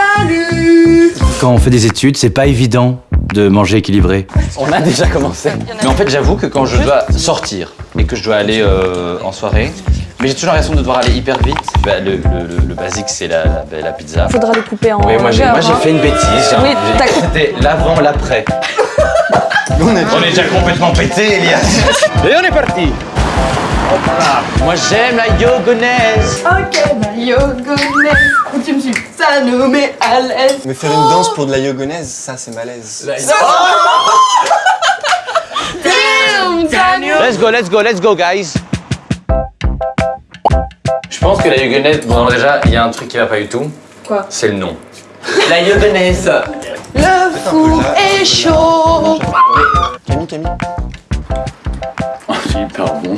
Salut Quand on fait des études, c'est pas évident de manger équilibré. On a déjà commencé. Mais en fait, j'avoue que quand je dois sortir et que je dois aller euh, en soirée, mais j'ai toujours l'impression de devoir aller hyper vite. Bah, le, le- le- le basique, c'est la, la- la pizza. Faudra les couper en Oui, moi j'ai hein. fait une bêtise. Oui, C'était l'avant, l'après. On est On est déjà complètement pété, Elias. Et on est parti. Moi j'aime la yogonaise. Ok, ma yogonaise Tu me suis ça nous met à l'aise Mais faire une danse pour de la yogonaise, ça c'est malaise. Let's go, let's go, let's go, guys. Je pense que la yogonaise, bon déjà, il y a un truc qui va pas du tout. Quoi? C'est le nom. La yogonaise. Le four est chaud Camille, Camille hyper bon.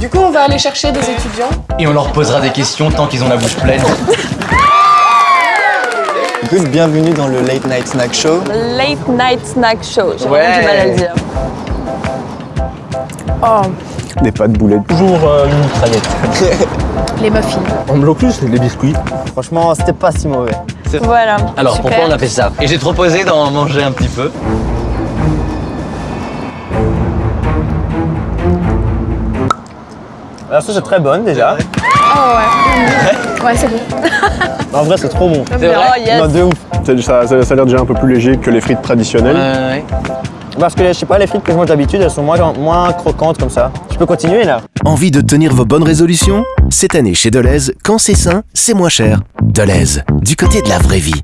Du coup, on va aller chercher des étudiants. Et on leur posera des questions tant qu'ils ont la bouche pleine. Good, bienvenue dans le Late Night Snack Show. Late Night Snack Show. J'ai Ouais. vraiment du mal à le dire. Oh, Des pâtes boulettes. Toujours euh, une mitraillette. les muffins. En blocus, les biscuits. Franchement, c'était pas si mauvais. Voilà. Alors Super. pourquoi on a fait ça? Et j'ai proposé d'en manger un petit peu. Alors ça c'est très bonne déjà. Oh ouais. Ouais, c'est bon. En vrai c'est trop bon. C'est vrai? Oh yes. Non, de ouf. C'est- Ça, ça- ça a l'air déjà un peu plus léger que les frites traditionnelles. Ouais. Parce que je sais pas, les frites que je mange d'habitude, elles sont moins, moins croquantes comme ça. Je peux continuer là Envie de tenir vos bonnes résolutions? Cette année chez Deleuze, quand c'est sain, c'est moins cher. Deleuze, du côté de la vraie vie.